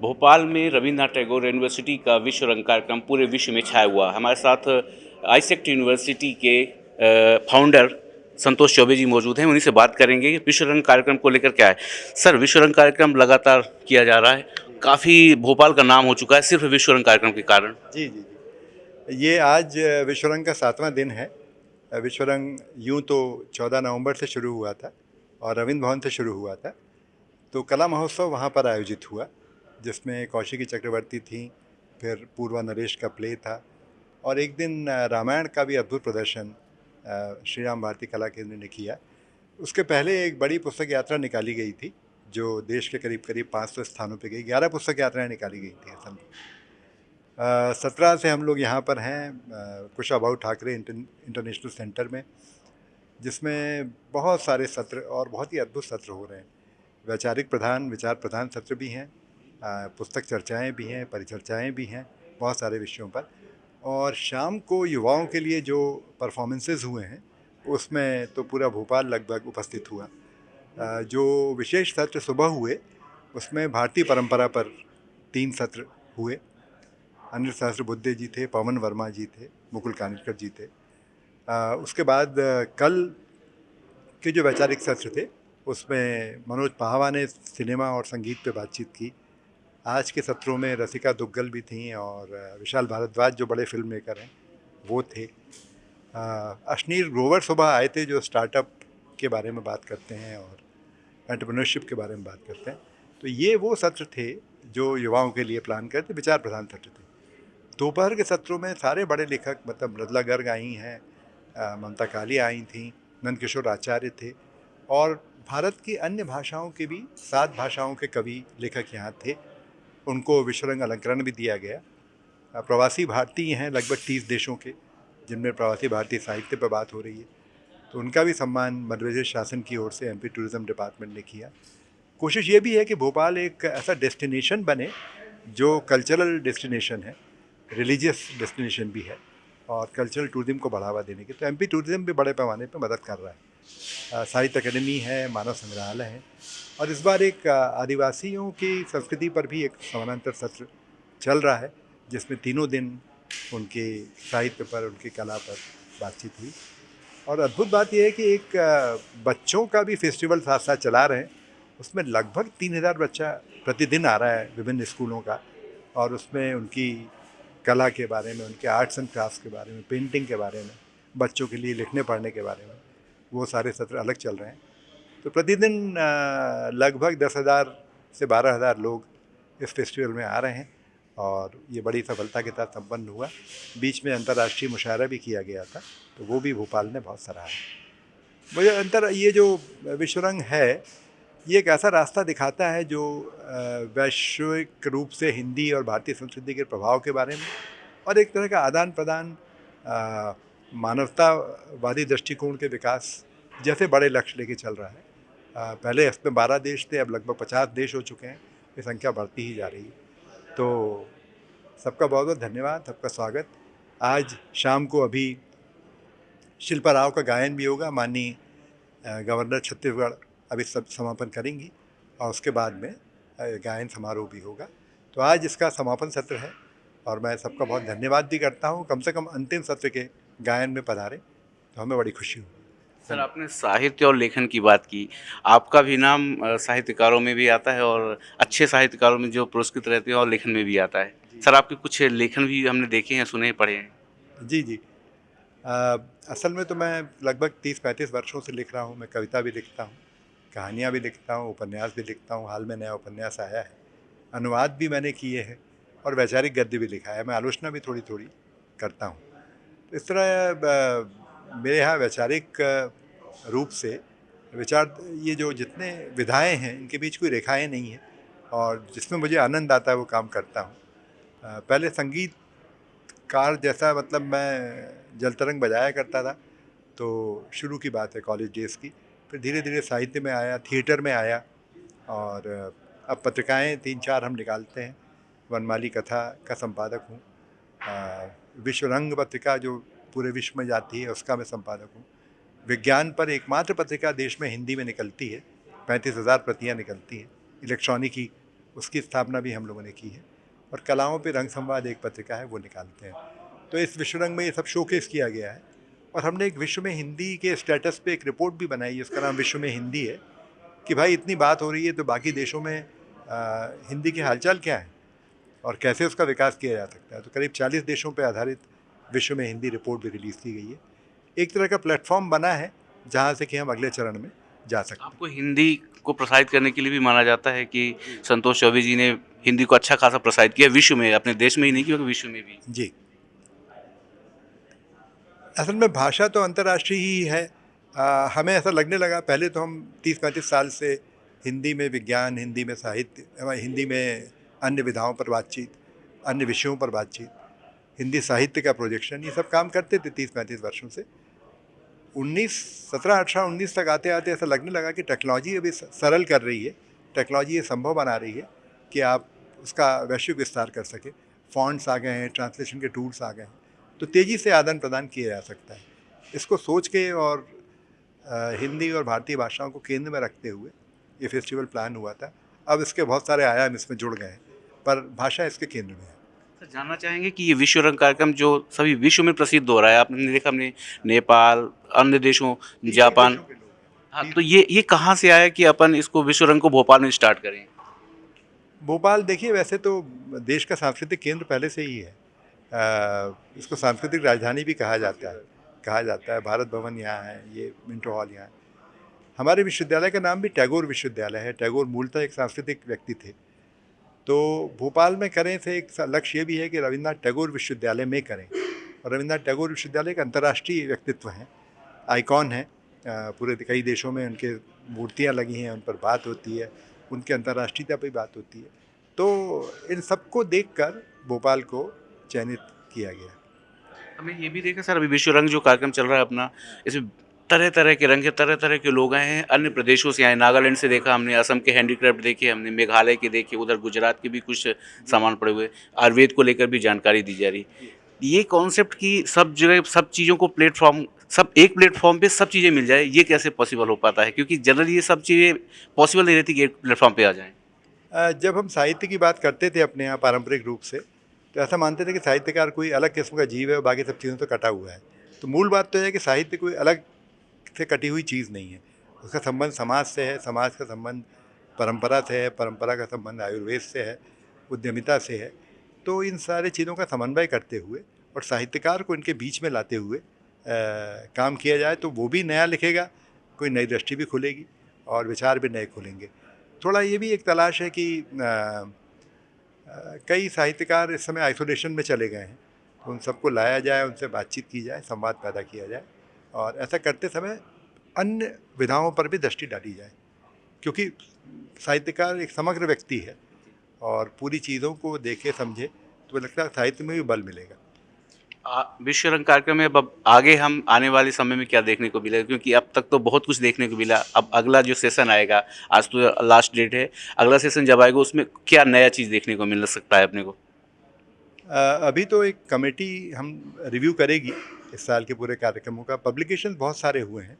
भोपाल में रविन्द्रनाथ टैगोर यूनिवर्सिटी का विश्व रंग कार्यक्रम पूरे विश्व में छाया हुआ। हमारे साथ आईसेक्ट यूनिवर्सिटी के फाउंडर संतोष चौबे जी मौजूद हैं। उन्हीं से बात करेंगे कि विश्व रंग कार्यक्रम को लेकर क्या है। सर, विश्व रंग कार्यक्रम लगातार किया जा रहा है। काफ़ी भोपाल का नाम हो चुका है, सिर्फ़ विश्व रंग कार्यक्रम के कारण। जी जी जी। ये आज विश्व रंग का सातवां दिन है। विश्व रंग यूँ तो चौदह नवंबर से शुरू हुआ था और रविंद्र भवन से शुरू हुआ था। तो कला महोत्सव वहाँ पर आयोजित हुआ। जिसमें कौशिकी चक्रवर्ती थी, फिर पूर्वा नरेश का प्ले था और एक दिन रामायण का भी अद्भुत प्रदर्शन श्री राम भारती कला केंद्र ने किया। उसके पहले एक बड़ी पुस्तक यात्रा निकाली गई थी, जो देश के करीब करीब पाँच सौ स्थानों पर गई। ग्यारह पुस्तक यात्राएँ निकाली गई थी असल में सत्रह से हम लोग यहाँ पर हैं कुशाभाऊ ठाकरे इंटरनेशनल सेंटर में, जिसमें बहुत सारे सत्र और बहुत ही अद्भुत सत्र हो रहे हैं। वैचारिक प्रधान, विचार प्रधान सत्र भी हैं। पुस्तक चर्चाएँ भी हैं, परिचर्चाएँ भी हैं बहुत सारे विषयों पर। और शाम को युवाओं के लिए जो परफॉर्मेंसेज हुए हैं, उसमें तो पूरा भोपाल लगभग उपस्थित हुआ। जो विशेष सत्र सुबह हुए, उसमें भारतीय परंपरा पर तीन सत्र हुए। अनिल सहस्र बुद्धे जी थे, पवन वर्मा जी थे, मुकुल कानिटकर जी थे। उसके बाद कल के जो वैचारिक सत्र थे, उसमें मनोज पहावा ने सिनेमा और संगीत पे बातचीत की। आज के सत्रों में रसिका दुग्गल भी थी और विशाल भारद्वाज जो बड़े फ़िल्म मेकर हैं, वो थे। अश्नीर ग्रोवर सुबह आए थे जो स्टार्टअप के बारे में बात करते हैं और एंटरप्रेन्योरशिप के बारे में बात करते हैं। तो ये वो सत्र थे जो युवाओं के लिए प्लान करते, विचार प्रधान सत्र थे। दोपहर के सत्रों में सारे बड़े लेखक मतलब मृदला गर्ग आई हैं ममता काली आई थी, नंदकिशोर आचार्य थे और भारत की अन्य भाषाओं के भी, सात भाषाओं के कवि लेखक यहाँ थे। उनको विश्वरंग अलंकरण भी दिया गया। प्रवासी भारतीय हैं लगभग तीस देशों के, जिनमें प्रवासी भारतीय साहित्य पर बात हो रही है। तो उनका भी सम्मान मध्य प्रदेश शासन की ओर से एमपी टूरिज़्म डिपार्टमेंट ने किया। कोशिश ये भी है कि भोपाल एक ऐसा डेस्टिनेशन बने, जो कल्चरल डेस्टिनेशन है, रिलीजियस डेस्टिनेशन भी है, और कल्चरल टूरिज़्म को बढ़ावा देने की। तो एमपी टूरिज़्म भी बड़े पैमाने पर मदद कर रहा है। साहित्य अकेडमी है, मानव संग्रहालय है। और इस बार एक आदिवासियों की संस्कृति पर भी एक समानांतर सत्र चल रहा है, जिसमें तीनों दिन उनके साहित्य पर, उनकी कला पर बातचीत हुई। और अद्भुत बात यह है कि एक बच्चों का भी फेस्टिवल साथ साथ चला रहे हैं। उसमें लगभग तीन हज़ार बच्चा प्रतिदिन आ रहा है विभिन्न स्कूलों का, और उसमें उनकी कला के बारे में, उनके आर्ट्स एंड क्राफ्ट के बारे में, पेंटिंग के बारे में, बच्चों के लिए लिखने पढ़ने के बारे में। वो सारे सत्र अलग चल रहे हैं। तो प्रतिदिन लगभग दस हज़ार से बारह हज़ार लोग इस फेस्टिवल में आ रहे हैं और ये बड़ी सफलता के साथ संपन्न हुआ। बीच में अंतर्राष्ट्रीय मुशायरा भी किया गया था तो वो भी भोपाल ने बहुत सराहा मुझे अंतर, ये जो विश्वरंग है, ये एक ऐसा रास्ता दिखाता है जो वैश्विक रूप से हिंदी और भारतीय संस्कृति के प्रभाव के बारे में और एक तरह का आदान प्रदान मानवतावादी दृष्टिकोण के विकास जैसे बड़े लक्ष्य लेके चल रहा है। पहले इसमें बारह देश थे, अब लगभग पचास देश हो चुके हैं। ये संख्या बढ़ती ही जा रही है। तो सबका बहुत बहुत धन्यवाद, सबका स्वागत। आज शाम को अभी शिल्पा राव का गायन भी होगा, माननीय गवर्नर छत्तीसगढ़ अभी सब समापन करेंगी और उसके बाद में गायन समारोह भी होगा। तो आज इसका समापन सत्र है और मैं सबका बहुत धन्यवाद भी करता हूँ। कम से कम अंतिम सत्र के गायन में पधारे तो हमें बड़ी खुशी हुई। सर आपने साहित्य और लेखन की बात की। आपका भी नाम साहित्यकारों में भी आता है और अच्छे साहित्यकारों में जो पुरस्कृत रहते हैं और लेखन में भी आता है। सर आपके कुछ लेखन भी हमने देखे हैं सुने पढ़े हैं। जी जी। आ, असल में तो मैं लगभग तीस पैंतीस वर्षों से लिख रहा हूँ। मैं कविता भी लिखता हूँ कहानियाँ भी लिखता हूँ उपन्यास भी लिखता हूँ। हाल में नया उपन्यास आया है। अनुवाद भी मैंने किए हैं और वैचारिक गद्य भी लिखा है। मैं आलोचना भी थोड़ी थोड़ी करता हूँ। इस तरह मेरे यहाँ वैचारिक रूप से विचार, ये जो जितने विधाएँ हैं, इनके बीच कोई रेखाएँ नहीं हैं और जिसमें मुझे आनंद आता है, वो काम करता हूँ। पहले संगीत कार जैसा मतलब मैं जल तरंग बजाया करता था तो शुरू की बात है कॉलेज डेज़ की, फिर धीरे धीरे साहित्य में आया, थिएटर में आया और, अब पत्रिकाएँ तीन चार हम निकालते हैं, वनमाली कथा का संपादक हूँ। विश्व रंग पत्रिका जो पूरे विश्व में जाती है उसका मैं संपादक हूँ। विज्ञान पर एकमात्र पत्रिका देश में हिंदी में निकलती है पैंतीस हज़ार प्रतियाँ निकलती हैं। इलेक्ट्रॉनिक ही उसकी स्थापना भी हम लोगों ने की है और कलाओं पे रंग संवाद एक पत्रिका है वो निकालते हैं। तो इस विश्व रंग में ये सब शोकेस किया गया है और हमने एक विश्व में हिंदी के स्टेटस पे एक रिपोर्ट भी बनाई है उसका नाम विश्व में हिंदी है कि भाई इतनी बात हो रही है तो बाकी देशों में आ, हिंदी के हालचाल क्या है? और कैसे उसका विकास किया जा सकता है? तो करीब 40 देशों पर आधारित विश्व में हिंदी रिपोर्ट भी रिलीज़ की गई है। एक तरह का प्लेटफॉर्म बना है जहाँ से कि हम अगले चरण में जा सकते हैं। आपको हिंदी को प्रसारित करने के लिए भी माना जाता है कि संतोष चौबे जी ने हिंदी को अच्छा खासा प्रसारित किया विश्व में अपने देश में ही नहीं किया विश्व में भी। जी। असल में भाषा तो अंतर्राष्ट्रीय ही है। आ, हमें ऐसा लगने लगा पहले तो हम तीस पैंतीस साल से हिंदी में विज्ञान हिंदी में साहित्य हिंदी में अन्य विधाओं पर बातचीत, अन्य विषयों पर बातचीत। हिंदी साहित्य का प्रोजेक्शन ये सब काम करते थे तीस पैंतीस वर्षों से। उन्नीस, सत्रह, अठारह, उन्नीस तक आते आते ऐसा लगने लगा कि टेक्नोलॉजी अभी सरल कर रही है। टेक्नोलॉजी ये संभव बना रही है कि आप उसका वैश्विक विस्तार कर सके। फॉन्ट्स आ गए हैं ट्रांसलेशन के टूल्स आ गए हैं। तो तेज़ी से आदान प्रदान किया जा सकता है। इसको सोच के और हिंदी और भारतीय भाषाओं को केंद्र में रखते हुए ये फेस्टिवल प्लान हुआ था। अब इसके बहुत सारे आयाम इसमें जुड़ गए हैं। पर भाषा इसके केंद्र में है। सर जानना चाहेंगे कि ये विश्व रंग कार्यक्रम जो सभी विश्व में प्रसिद्ध हो रहा है आपने देखा हमने नेपाल अन्य देशों जापान। हाँ तो ये ये कहाँ से आया कि अपन इसको विश्व रंग को भोपाल में स्टार्ट करें? भोपाल देखिए वैसे तो देश का सांस्कृतिक केंद्र पहले से ही है। आ, इसको सांस्कृतिक राजधानी भी कहा जाता है कहा जाता है। भारत भवन यहाँ है ये मिंटो हॉल यहाँ है। हमारे विश्वविद्यालय का नाम भी टैगोर विश्वविद्यालय है। टैगोर मूलतः एक सांस्कृतिक व्यक्ति थे। तो भोपाल में करें से एक लक्ष्य ये भी है कि रविन्द्रनाथ टैगोर विश्वविद्यालय में करें। और रविन्द्रनाथ टैगोर विश्वविद्यालय एक अंतर्राष्ट्रीय व्यक्तित्व हैं, आइकॉन है। पूरे कई देशों में उनके मूर्तियाँ लगी हैं, उन पर बात होती है, उनके अंतर्राष्ट्रीयता पर बात होती है। तो इन सबको देख भोपाल को चयनित किया गया। हमें ये भी देखा, सर, अभी विश्व रंग जो कार्यक्रम चल रहा है अपना, इसमें तरह तरह के रंग के तरह तरह के लोग आए हैं। अन्य प्रदेशों से आए, नागालैंड से देखा हमने, असम के हैंडीक्राफ्ट देखे हमने, मेघालय के देखे, उधर गुजरात के भी कुछ सामान पड़े हुए, आयुर्वेद को लेकर भी जानकारी दी जा रही। ये कॉन्सेप्ट की सब जगह, सब चीज़ों को प्लेटफॉर्म सब एक प्लेटफॉर्म पे सब चीज़ें मिल जाए, ये कैसे पॉसिबल हो पाता है? क्योंकि जनरली ये सब चीज़ें पॉसिबल नहीं रहती कि एक प्लेटफॉर्म पे आ जाएँ। जब हम साहित्य की बात करते थे अपने यहाँ पारंपरिक रूप से तो ऐसा मानते थे कि साहित्यकार कोई अलग किस्म का जीव है और बाकी सब चीज़ों से कटा हुआ है। तो मूल बात तो है कि साहित्य कोई अलग से कटी हुई चीज़ नहीं है। उसका संबंध समाज से है समाज का संबंध परंपरा से है परंपरा का संबंध आयुर्वेद से है उद्यमिता से है। तो इन सारे चीज़ों का समन्वय करते हुए और साहित्यकार को इनके बीच में लाते हुए आ, काम किया जाए तो वो भी नया लिखेगा कोई नई दृष्टि भी खुलेगी और विचार भी नए खुलेंगे। थोड़ा ये भी एक तलाश है कि आ, आ, कई साहित्यकार इस समय आइसोलेशन में चले गए हैं। तो उन सबको लाया जाए उनसे बातचीत की जाए संवाद पैदा किया जाए। और ऐसा करते समय अन्य विधाओं पर भी दृष्टि डाली जाए क्योंकि साहित्यकार एक समग्र व्यक्ति है और पूरी चीज़ों को देखे समझे तो लगता है साहित्य में भी बल मिलेगा। विश्व रंग कार्यक्रम में अब आगे हम आने वाले समय में क्या देखने को मिलेगा? क्योंकि अब तक तो बहुत कुछ देखने को मिला। अब अगला जो सेशन आएगा आज तो लास्ट डेट है। अगला सेशन जब आएगा उसमें क्या नया चीज़ देखने को मिल सकता है अपने को? अभी तो एक कमेटी हम रिव्यू करेगी। इस साल के पूरे कार्यक्रमों का पब्लिकेशन बहुत सारे हुए हैं।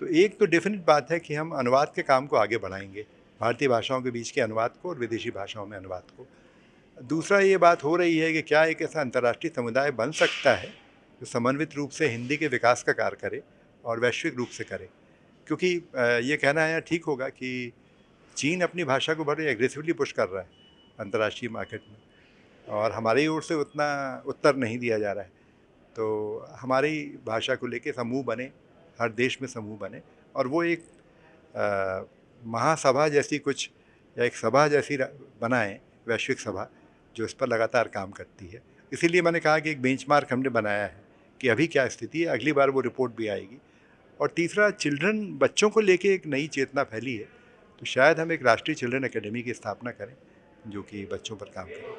तो एक तो डेफिनेट बात है कि हम अनुवाद के काम को आगे बढ़ाएँगे, भारतीय भाषाओं के बीच के अनुवाद को और विदेशी भाषाओं में अनुवाद को। दूसरा ये बात हो रही है कि क्या एक ऐसा अंतर्राष्ट्रीय समुदाय बन सकता है जो समन्वित रूप से हिंदी के विकास का कार्य करे और वैश्विक रूप से करे? क्योंकि ये कहना है ठीक होगा कि चीन अपनी भाषा को बड़े एग्रेसिवली पुश कर रहा है अंतर्राष्ट्रीय मार्केट में और हमारी ओर से उतना उत्तर नहीं दिया जा रहा है। तो हमारी भाषा को लेके समूह बने, हर देश में समूह बने और वो एक महासभा जैसी कुछ या एक सभा जैसी बनाएँ, वैश्विक सभा, जो इस पर लगातार काम करती है। इसीलिए मैंने कहा कि एक बेंचमार्क हमने बनाया है कि अभी क्या स्थिति है, अगली बार वो रिपोर्ट भी आएगी। और तीसरा चिल्ड्रन बच्चों को लेके एक नई चेतना फैली है तो शायद हम एक राष्ट्रीय चिल्ड्रन एकेडमी की स्थापना करें, जो कि बच्चों पर काम करें।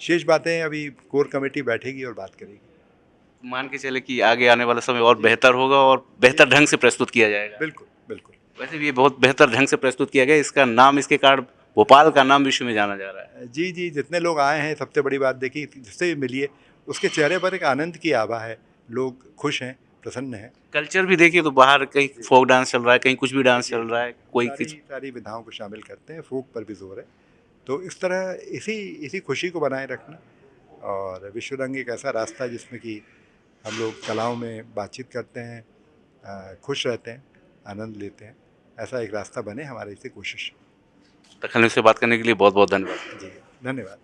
शेष बातें, अभी कोर कमेटी बैठेगी और बात करेगी। मान के चले कि आगे आने वाला समय और बेहतर होगा और बेहतर ढंग से प्रस्तुत किया जाएगा। बिल्कुल बिल्कुल। वैसे भी ये बहुत बेहतर ढंग से प्रस्तुत किया गया इसका नाम इसके कारण भोपाल का नाम विश्व में जाना जा रहा है। जी जी जितने लोग आए हैं सबसे बड़ी बात देखी जिससे भी मिलिए उसके चेहरे पर एक आनंद की आभा है। लोग खुश हैं प्रसन्न हैं। कल्चर भी देखिए तो बाहर कहीं फोक डांस चल रहा है कहीं कुछ भी डांस चल रहा है कोई सारी, सारी विधाओं को शामिल करते हैं फोक पर भी ज़ोर है। तो इस तरह इसी इसी खुशी को बनाए रखना और विश्व रंग एक ऐसा रास्ता जिसमें कि हम लोग कलाओं में बातचीत करते हैं खुश रहते हैं आनंद लेते हैं ऐसा एक रास्ता बने हमारे इसे कोशिश। न्यूज़ से बात करने के लिए बहुत बहुत धन्यवाद। जी धन्यवाद।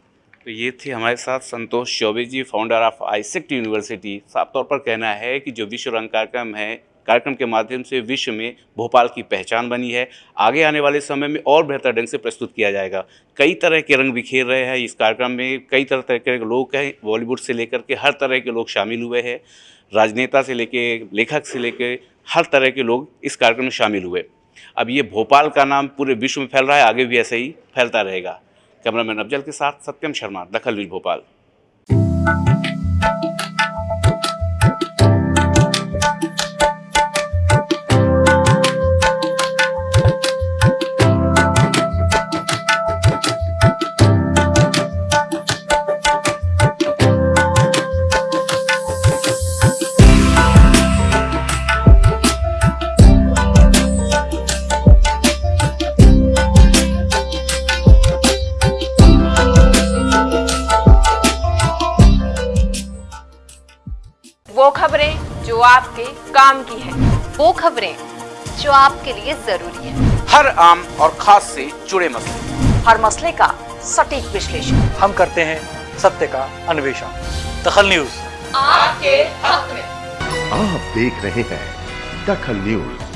तो ये थे हमारे साथ Santosh Chaubey ji founder of AISECT university साफ़ तौर पर कहना है कि जो विश्व रंग कार्यक्रम है कार्यक्रम के माध्यम से विश्व में भोपाल की पहचान बनी है। आगे आने वाले समय में और बेहतर ढंग से प्रस्तुत किया जाएगा। कई तरह के रंग बिखेर रहे हैं इस कार्यक्रम में। कई तरह तरह के लोग हैं, बॉलीवुड से लेकर के हर तरह के लोग शामिल हुए हैं। राजनेता से लेके, लेखक से लेके हर तरह के लोग इस कार्यक्रम में शामिल हुए। अब ये भोपाल का नाम पूरे विश्व में फैल रहा है, आगे भी ऐसे ही फैलता रहेगा। कैमरामैन अफजल के साथ सत्यम शर्मा, दखल न्यूज़ भोपाल। वो खबरें जो आपके काम की है। वो खबरें जो आपके लिए ज़रूरी है। हर आम और खास से जुड़े मसले। हर मसले का सटीक विश्लेषण। हम करते हैं सत्य का अन्वेषण। दखल न्यूज़। आपके हक में। आप देख रहे हैं दखल न्यूज़।